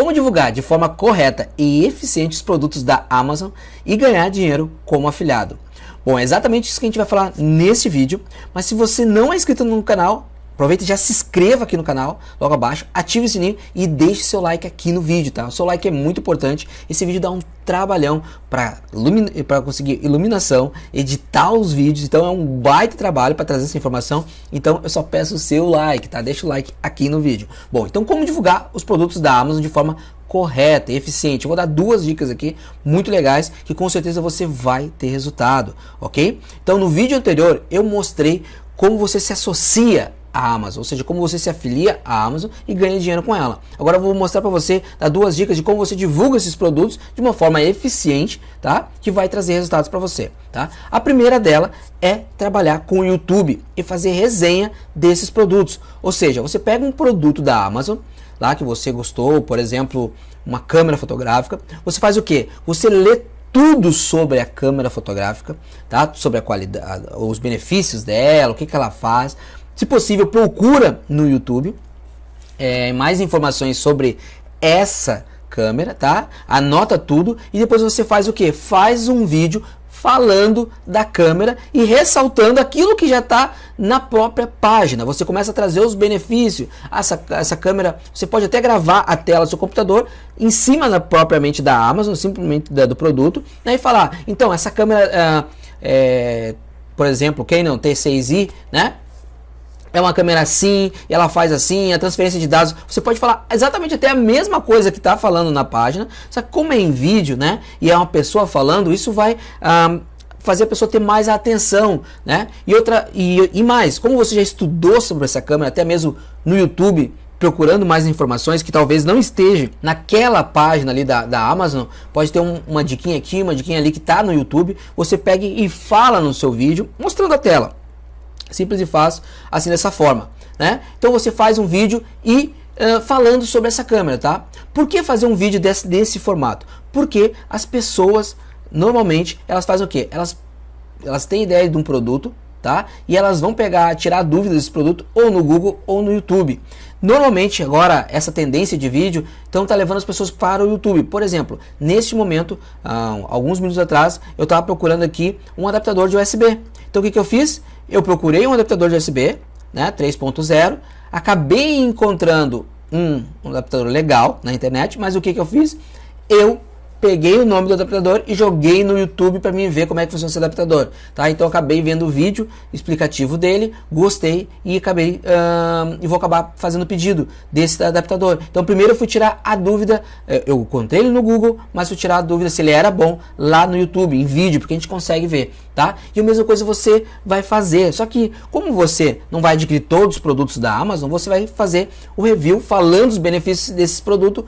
como divulgar de forma correta e eficiente os produtos da Amazon e ganhar dinheiro como afiliado. Bom, é exatamente isso que a gente vai falar nesse vídeo, mas se você não é inscrito no canal, Aproveita e já se inscreva aqui no canal, logo abaixo, ative o sininho e deixe seu like aqui no vídeo, tá? O seu like é muito importante. Esse vídeo dá um trabalhão para conseguir iluminação, editar os vídeos, então é um baita trabalho para trazer essa informação. Então eu só peço o seu like, tá? Deixa o like aqui no vídeo. Bom, então como divulgar os produtos da Amazon de forma correta e eficiente. Eu vou dar duas dicas aqui muito legais que com certeza você vai ter resultado, ok? Então no vídeo anterior eu mostrei como você se associa a Amazon, ou seja, como você se afilia à Amazon e ganha dinheiro com ela. Agora eu vou mostrar para você, dar duas dicas de como você divulga esses produtos de uma forma eficiente, tá? Que vai trazer resultados para você, tá? A primeira dela é trabalhar com o YouTube e fazer resenha desses produtos. Ou seja, você pega um produto da Amazon, lá que você gostou, por exemplo, uma câmera fotográfica, você faz o que? Você lê tudo sobre a câmera fotográfica, tá? Sobre a qualidade, os benefícios dela, o que, que ela faz, se possível, procura no YouTube é, mais informações sobre essa câmera, tá? Anota tudo e depois você faz o que? Faz um vídeo falando da câmera e ressaltando aquilo que já está na própria página. Você começa a trazer os benefícios. Essa, essa câmera, você pode até gravar a tela do seu computador em cima da, propriamente da Amazon, simplesmente da, do produto, né, e falar, então, essa câmera, é, por exemplo, quem não T6i, né? É uma câmera assim, ela faz assim, a transferência de dados, você pode falar exatamente até a mesma coisa que está falando na página, só que como é em vídeo, né, e é uma pessoa falando, isso vai ah, fazer a pessoa ter mais atenção, né, e outra, e, e mais, como você já estudou sobre essa câmera, até mesmo no YouTube, procurando mais informações que talvez não esteja naquela página ali da, da Amazon, pode ter um, uma diquinha aqui, uma diquinha ali que está no YouTube, você pega e fala no seu vídeo, mostrando a tela. Simples e fácil, assim dessa forma. Né? Então você faz um vídeo e uh, falando sobre essa câmera, tá? Por que fazer um vídeo desse, desse formato? Porque as pessoas, normalmente, elas fazem o quê? Elas, elas têm ideia de um produto, tá? E elas vão pegar, tirar dúvidas desse produto ou no Google ou no YouTube. Normalmente agora essa tendência de vídeo então está levando as pessoas para o YouTube. Por exemplo, neste momento, uh, alguns minutos atrás, eu estava procurando aqui um adaptador de USB. Então o que, que eu fiz? Eu procurei um adaptador de USB, né, 3.0, acabei encontrando um, um, adaptador legal na internet, mas o que, que eu fiz? Eu peguei o nome do adaptador e joguei no YouTube para mim ver como é que funciona esse adaptador, tá? Então acabei vendo o vídeo explicativo dele, gostei e acabei e vou acabar fazendo o pedido desse adaptador. Então primeiro eu fui tirar a dúvida, eh, eu encontrei ele no Google, mas fui tirar a dúvida se ele era bom lá no YouTube, em vídeo, porque a gente consegue ver, tá? E a mesma coisa você vai fazer, só que como você não vai adquirir todos os produtos da Amazon, você vai fazer o review falando os benefícios desses produtos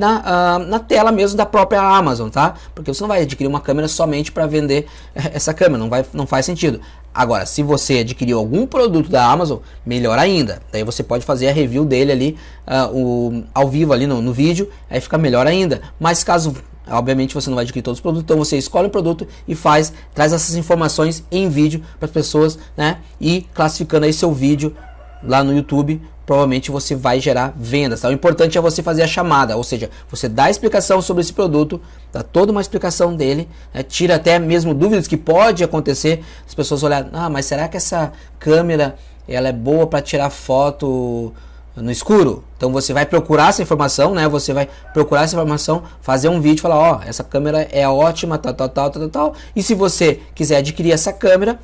na, uh, na tela mesmo da própria Amazon, tá? Porque você não vai adquirir uma câmera somente para vender essa câmera, não, vai, não faz sentido. Agora, se você adquiriu algum produto da Amazon, melhor ainda. Daí você pode fazer a review dele ali uh, o, ao vivo ali no, no vídeo, aí fica melhor ainda. Mas caso Obviamente você não vai adquirir todos os produtos, então você escolhe o produto e faz, traz essas informações em vídeo para as pessoas, né? E classificando aí seu vídeo lá no YouTube provavelmente você vai gerar vendas. Tá? O importante é você fazer a chamada, ou seja, você dá a explicação sobre esse produto, dá toda uma explicação dele, né? tira até mesmo dúvidas que pode acontecer, as pessoas olharem, ah, mas será que essa câmera ela é boa para tirar foto no escuro? Então você vai procurar essa informação, né? Você vai procurar essa informação, fazer um vídeo, falar, ó, oh, essa câmera é ótima, tal, tal, tal, tal, tal. E se você quiser adquirir essa câmera,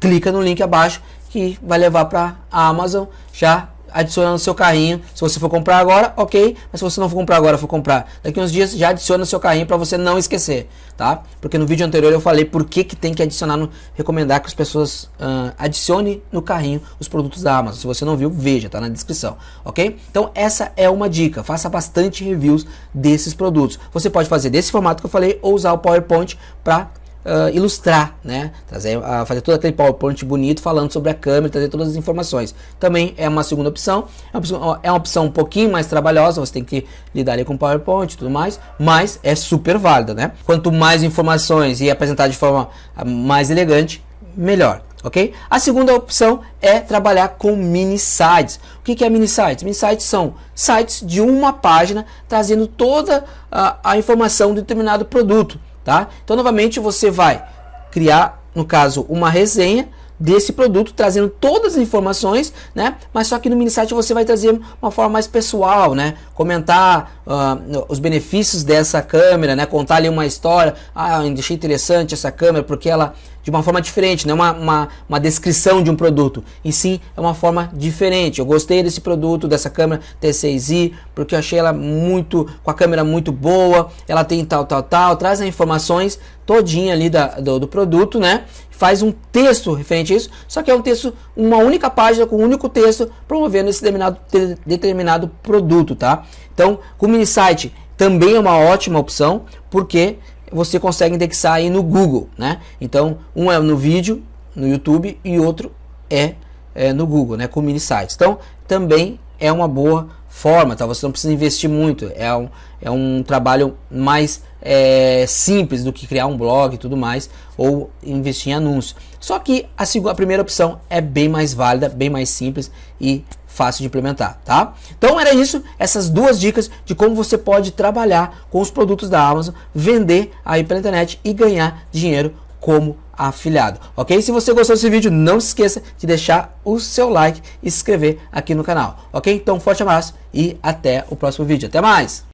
clica no link abaixo que vai levar para a Amazon já adiciona no seu carrinho. Se você for comprar agora, ok. Mas se você não for comprar agora, for comprar daqui uns dias, já adiciona no seu carrinho para você não esquecer, tá? Porque no vídeo anterior eu falei por que, que tem que adicionar, no, recomendar que as pessoas uh, adicione no carrinho os produtos da Amazon. Se você não viu, veja, tá na descrição, ok? Então essa é uma dica, faça bastante reviews desses produtos. Você pode fazer desse formato que eu falei ou usar o PowerPoint para uh, ilustrar, né? Trazer, uh, fazer todo aquele PowerPoint bonito falando sobre a câmera, trazer todas as informações. Também é uma segunda opção. É uma opção, é uma opção um pouquinho mais trabalhosa, você tem que lidar com PowerPoint e tudo mais, mas é super válida, né? Quanto mais informações e apresentar de forma mais elegante, melhor ok? A segunda opção é trabalhar com mini sites. O que, que é mini sites? Mini sites são sites de uma página trazendo toda a, a informação de determinado produto, tá? Então, novamente, você vai criar, no caso, uma resenha desse produto, trazendo todas as informações, né? Mas só que no mini site você vai trazer uma forma mais pessoal, né? Comentar uh, os benefícios dessa câmera, né? Contar ali uma história. Ah, eu achei interessante essa câmera porque ela de uma forma diferente, não é uma, uma, uma, descrição de um produto, e sim é uma forma diferente. Eu gostei desse produto, dessa câmera T6i, porque eu achei ela muito, com a câmera muito boa, ela tem tal, tal, tal, traz as informações todinha ali da, do, do produto, né? Faz um texto referente a isso, só que é um texto, uma única página com um único texto promovendo esse determinado, determinado produto, tá? Então, o mini site também é uma ótima opção, porque você consegue indexar aí no Google, né? Então, um é no vídeo, no YouTube, e outro é, é no Google, né? Com mini sites. Então, também é uma boa forma, tá? Você não precisa investir muito, é um, é um trabalho mais é, simples do que criar um blog e tudo mais, ou investir em anúncios. Só que a, segunda, a primeira opção é bem mais válida, bem mais simples e fácil de implementar, tá? Então era isso, essas duas dicas de como você pode trabalhar com os produtos da Amazon, vender aí pela internet e ganhar dinheiro como afiliado, ok? Se você gostou desse vídeo, não se esqueça de deixar o seu like e se inscrever aqui no canal, ok? Então, forte abraço e até o próximo vídeo. Até mais!